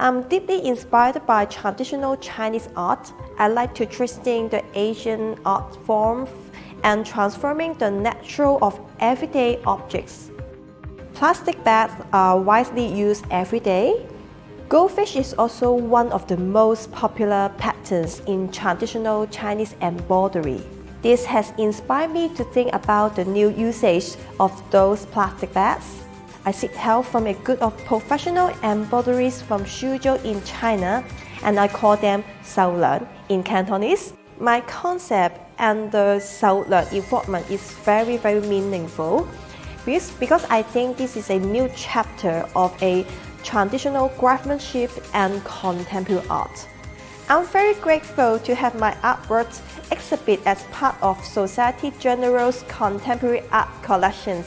I'm deeply inspired by traditional Chinese art. I like to twisting the Asian art form and transforming the natural of everyday objects. Plastic bags are widely used every day. Goldfish is also one of the most popular patterns in traditional Chinese embroidery. This has inspired me to think about the new usage of those plastic bags. I seek help from a group of professional embroideries from Suzhou in China, and I call them Saulan in Cantonese. My concept and the Saulan involvement is very, very meaningful because I think this is a new chapter of a traditional craftsmanship and contemporary art. I'm very grateful to have my artworks exhibit as part of Société Générale's contemporary art collections.